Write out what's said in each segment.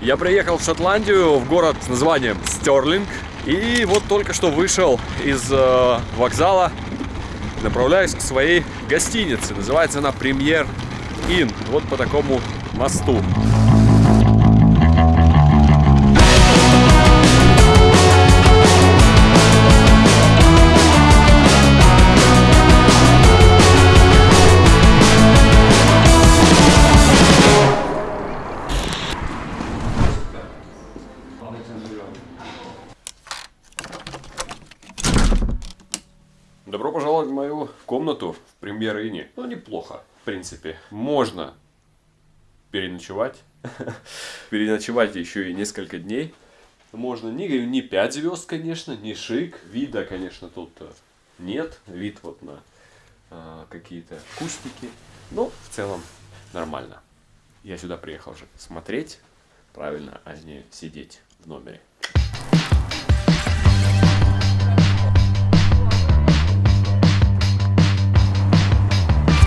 Я приехал в Шотландию, в город с названием Стерлинг. И вот только что вышел из э, вокзала, направляюсь к своей гостинице. Называется она Премьер Ин. Вот по такому мосту. Неплохо, в принципе. Можно переночевать. Переночевать еще и несколько дней. Можно не, не 5 звезд, конечно, не шик. Вида, конечно, тут э, нет. Вид вот на э, какие-то кустики. Но в целом нормально. Я сюда приехал же смотреть, правильно, а не сидеть в номере.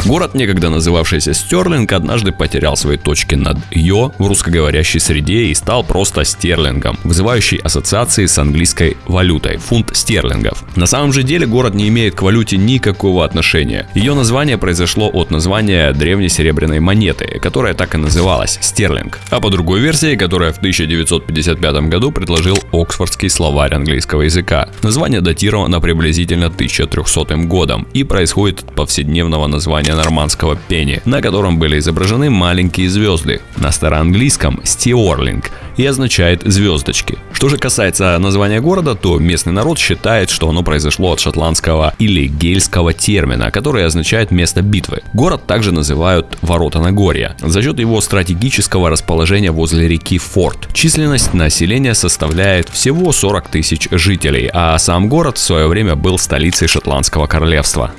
Город, некогда называвшийся Стерлинг, однажды потерял свои точки над «ё» в русскоговорящей среде и стал просто стерлингом, вызывающий ассоциации с английской валютой – фунт стерлингов. На самом же деле город не имеет к валюте никакого отношения. Ее название произошло от названия древней серебряной монеты, которая так и называлась – стерлинг. А по другой версии, которая в 1955 году предложил Оксфордский словарь английского языка. Название датировано приблизительно 1300 годом и происходит от повседневного названия нормандского пени, на котором были изображены маленькие звезды. На староанглийском «стиорлинг» и означает звездочки. Что же касается названия города, то местный народ считает, что оно произошло от шотландского или гельского термина, который означает место битвы. Город также называют Ворота Нагорья за счет его стратегического расположения возле реки Форт. Численность населения составляет всего 40 тысяч жителей, а сам город в свое время был столицей шотландского королевства.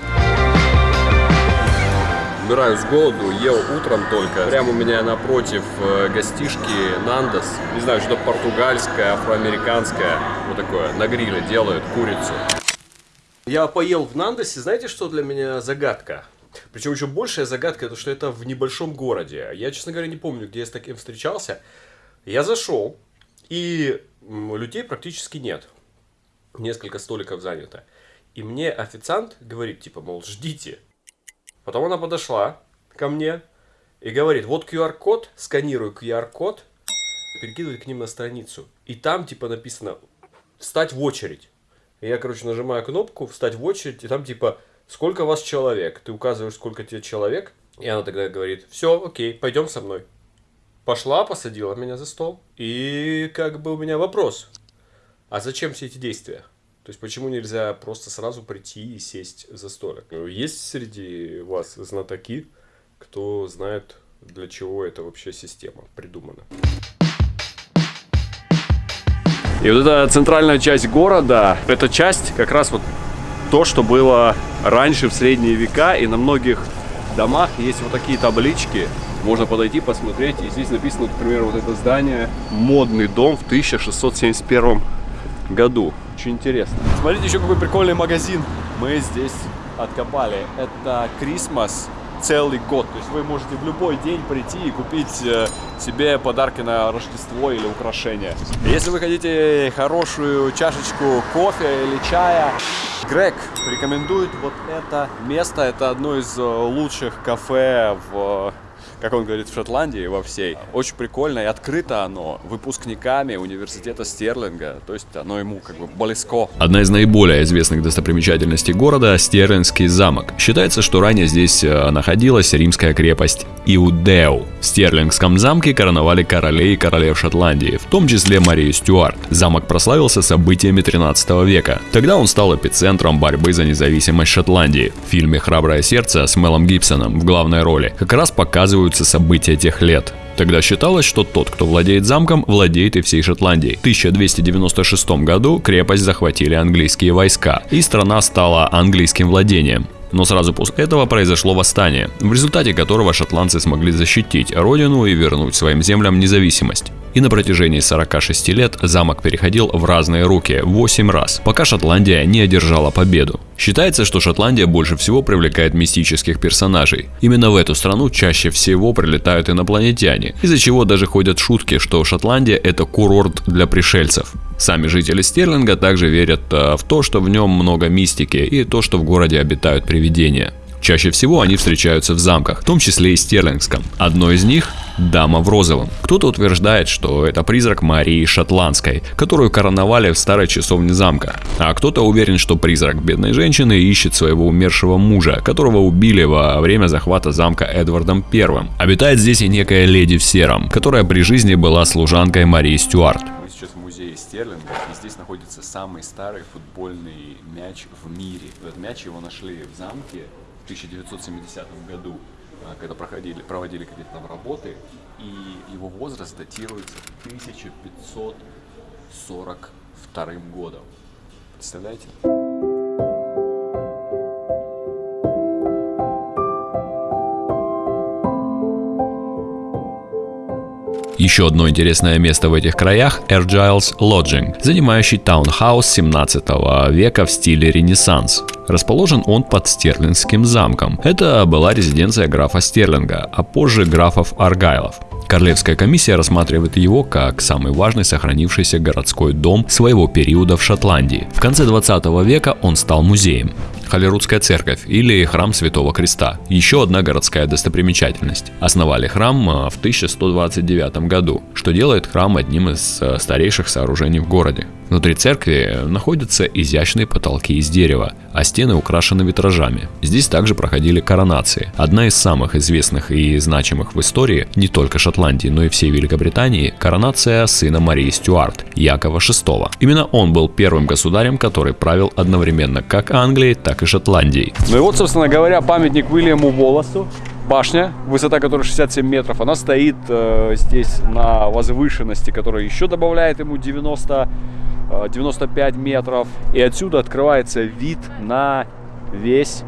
Умираю с голоду, ел утром только. Прямо у меня напротив э, гостишки Нандос. Не знаю, что португальское, афроамериканское. Вот такое, на гриле делают курицу. Я поел в Нандосе, знаете, что для меня загадка? Причем еще большая загадка, это что это в небольшом городе. Я, честно говоря, не помню, где я с таким встречался. Я зашел, и людей практически нет. Несколько столиков занято. И мне официант говорит, типа, мол, ждите. Потом она подошла ко мне и говорит, вот QR-код, сканирую QR-код, перекидывает к ним на страницу. И там, типа, написано, встать в очередь. И я, короче, нажимаю кнопку, встать в очередь, и там, типа, сколько вас человек. Ты указываешь, сколько тебе человек. И она тогда говорит, все, окей, пойдем со мной. Пошла, посадила меня за стол. И как бы у меня вопрос. А зачем все эти действия? То есть почему нельзя просто сразу прийти и сесть за столик? Есть среди вас знатоки, кто знает, для чего эта вообще система придумана? И вот эта центральная часть города, эта часть как раз вот то, что было раньше в средние века, и на многих домах есть вот такие таблички, можно подойти, посмотреть, и здесь написано, например, вот это здание, модный дом в 1671 году. Очень интересно. Смотрите, еще какой прикольный магазин мы здесь откопали. Это Christmas целый год. То есть вы можете в любой день прийти и купить э, себе подарки на Рождество или украшения. Если вы хотите хорошую чашечку кофе или чая, Грег рекомендует вот это место. Это одно из э, лучших кафе в как он говорит, в Шотландии во всей. Очень прикольно и открыто оно выпускниками университета Стерлинга, то есть оно ему как бы близко. Одна из наиболее известных достопримечательностей города – Стерлингский замок. Считается, что ранее здесь э, находилась римская крепость Иудеу. В Стерлингском замке короновали королей и королев Шотландии, в том числе Марию Стюарт. Замок прославился событиями 13 века. Тогда он стал эпицентром борьбы за независимость Шотландии. В фильме «Храброе сердце» с Мелом Гибсоном в главной роли как раз показывают описываются события тех лет. Тогда считалось, что тот, кто владеет замком, владеет и всей Шотландией. В 1296 году крепость захватили английские войска, и страна стала английским владением. Но сразу после этого произошло восстание, в результате которого шотландцы смогли защитить родину и вернуть своим землям независимость. И на протяжении 46 лет замок переходил в разные руки 8 раз, пока Шотландия не одержала победу. Считается, что Шотландия больше всего привлекает мистических персонажей. Именно в эту страну чаще всего прилетают инопланетяне, из-за чего даже ходят шутки, что Шотландия это курорт для пришельцев. Сами жители Стерлинга также верят э, в то, что в нем много мистики и то, что в городе обитают привидения. Чаще всего они встречаются в замках, в том числе и Стерлингском. Одно из них – Дама в розовом. Кто-то утверждает, что это призрак Марии Шотландской, которую короновали в старой часовне замка. А кто-то уверен, что призрак бедной женщины ищет своего умершего мужа, которого убили во время захвата замка Эдвардом I. Обитает здесь и некая леди в сером, которая при жизни была служанкой Марии Стюарт. Мы сейчас в музее Стерлинга, и здесь находится самый старый футбольный мяч в мире. Этот мяч его нашли в замке в 1970 году, а, когда проходили, проводили какие-то там работы, и его возраст датируется 1542 годом. Представляете? Еще одно интересное место в этих краях – Ergiles Lodging, занимающий таунхаус 17 века в стиле Ренессанс. Расположен он под Стерлингским замком. Это была резиденция графа Стерлинга, а позже графов Аргайлов. Королевская комиссия рассматривает его как самый важный сохранившийся городской дом своего периода в Шотландии. В конце 20 века он стал музеем. Холерудская церковь или храм Святого Креста. Еще одна городская достопримечательность. Основали храм а, в 1129 году, что делает храм одним из а, старейших сооружений в городе. Внутри церкви находятся изящные потолки из дерева, а стены украшены витражами. Здесь также проходили коронации. Одна из самых известных и значимых в истории не только Шотландии, но и всей Великобритании – коронация сына Марии Стюарт, Якова VI. Именно он был первым государем, который правил одновременно как Англией, так и Шотландией. Ну и вот, собственно говоря, памятник Уильяму Волосу башня, высота которой 67 метров, она стоит э, здесь на возвышенности, которая еще добавляет ему 90 95 метров. И отсюда открывается вид на весь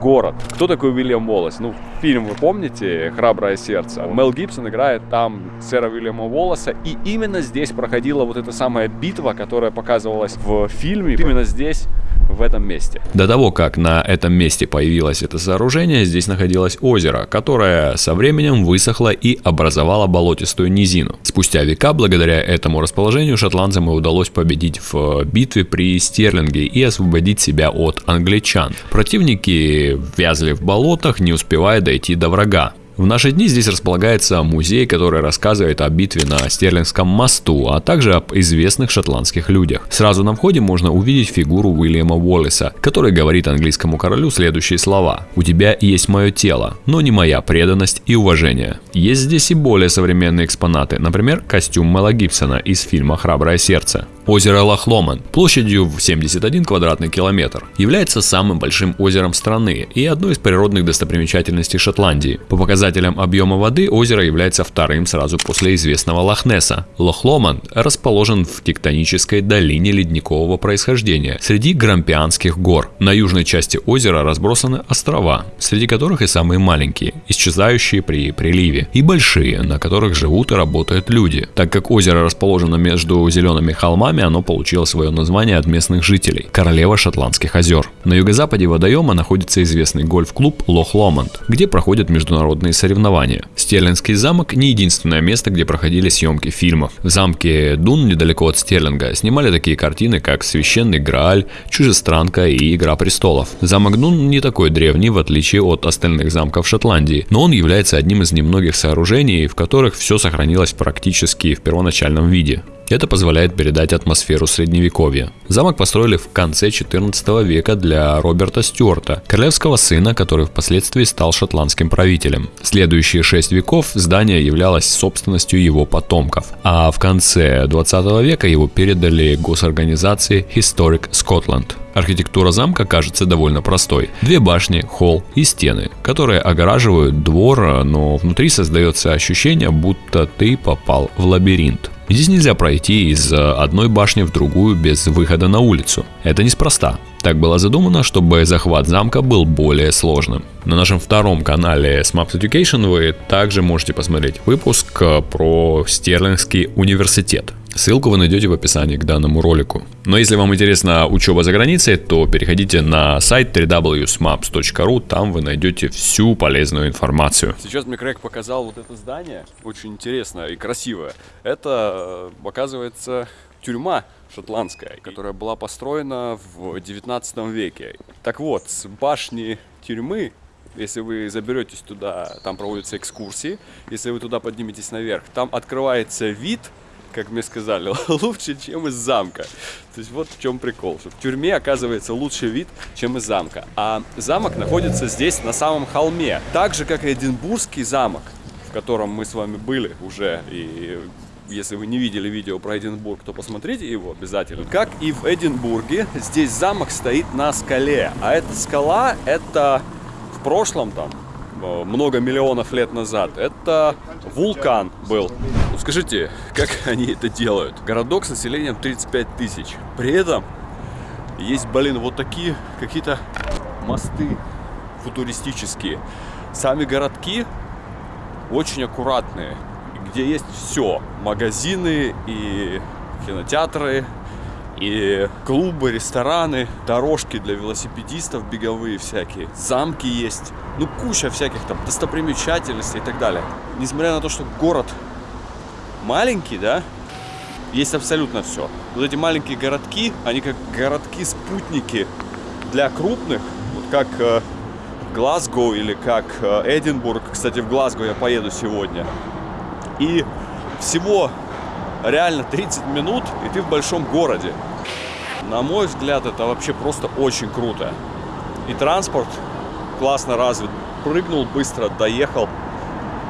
город. Кто такой Уильям Уоллес? Ну, фильм вы помните «Храброе сердце»? Мел Гибсон играет там сэра Уильяма Уоллеса. И именно здесь проходила вот эта самая битва, которая показывалась в фильме. Именно здесь в этом месте. До того, как на этом месте появилось это сооружение, здесь находилось озеро, которое со временем высохло и образовало болотистую низину. Спустя века, благодаря этому расположению, шотландцам и удалось победить в битве при Стерлинге и освободить себя от англичан. Противники вязли в болотах, не успевая дойти до врага. В наши дни здесь располагается музей, который рассказывает о битве на Стерлингском мосту, а также об известных шотландских людях. Сразу на входе можно увидеть фигуру Уильяма Уоллеса, который говорит английскому королю следующие слова. «У тебя есть мое тело, но не моя преданность и уважение». Есть здесь и более современные экспонаты, например, костюм Мела Гибсона из фильма «Храброе сердце». Озеро Лохломан площадью в 71 квадратный километр является самым большим озером страны и одной из природных достопримечательностей Шотландии. По показателям объема воды озеро является вторым сразу после известного Лохнесса. Лохломан расположен в тектонической долине ледникового происхождения среди Грампианских гор. На южной части озера разбросаны острова, среди которых и самые маленькие, исчезающие при приливе, и большие, на которых живут и работают люди. Так как озеро расположено между зелеными холмами, годами оно получило свое название от местных жителей – Королева Шотландских озер. На юго-западе водоема находится известный гольф-клуб Лох Ломонд, где проходят международные соревнования. Стерлингский замок не единственное место, где проходили съемки фильмов. В замке Дун, недалеко от Стерлинга, снимали такие картины, как «Священный Грааль», «Чужестранка» и «Игра престолов». Замок Дун не такой древний, в отличие от остальных замков Шотландии, но он является одним из немногих сооружений, в которых все сохранилось практически в первоначальном виде. Это позволяет передать атмосферу средневековья. Замок построили в конце 14 века для Роберта Стюарта, королевского сына, который впоследствии стал шотландским правителем. Следующие шесть веков здание являлось собственностью его потомков, а в конце 20 века его передали госорганизации Historic Scotland. Архитектура замка кажется довольно простой. Две башни, холл и стены, которые огораживают двор, но внутри создается ощущение, будто ты попал в лабиринт. Здесь нельзя пройти из э, одной башни в другую без выхода на улицу. Это неспроста. Так было задумано, чтобы захват замка был более сложным. На нашем втором канале Smaps Education вы также можете посмотреть выпуск э, про Стерлингский университет. Ссылку вы найдете в описании к данному ролику. Но если вам интересна учеба за границей, то переходите на сайт www.smaps.ru, там вы найдете всю полезную информацию. Сейчас мне Крэг показал вот это здание, очень интересное и красивое. Это, э, оказывается, тюрьма шотландская, которая была построена в 19 веке. Так вот, с башни тюрьмы если вы заберетесь туда, там проводятся экскурсии, если вы туда подниметесь наверх, там открывается вид как мне сказали, лучше, чем из замка. То есть вот в чем прикол, что в тюрьме оказывается лучший вид, чем из замка. А замок находится здесь, на самом холме. Так же, как и Эдинбургский замок, в котором мы с вами были уже. И если вы не видели видео про Эдинбург, то посмотрите его обязательно. Как и в Эдинбурге, здесь замок стоит на скале. А эта скала, это в прошлом там, Э, много миллионов лет назад. Это вулкан был. Скажите, как они это делают? Городок с населением 35 тысяч. При этом есть, блин, вот такие какие-то мосты футуристические. Сами городки очень аккуратные, где есть все. Магазины и кинотеатры, и клубы, рестораны, дорожки для велосипедистов беговые всякие, замки есть, ну куча всяких там достопримечательностей и так далее. Несмотря на то, что город маленький, да, есть абсолютно все. Вот эти маленькие городки, они как городки-спутники для крупных, вот как э, Глазго или как э, Эдинбург. Кстати, в Глазго я поеду сегодня. И всего реально 30 минут, и ты в большом городе. На мой взгляд, это вообще просто очень круто. И транспорт классно развит. Прыгнул быстро, доехал,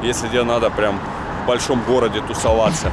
если тебе надо прям большом городе тусоваться.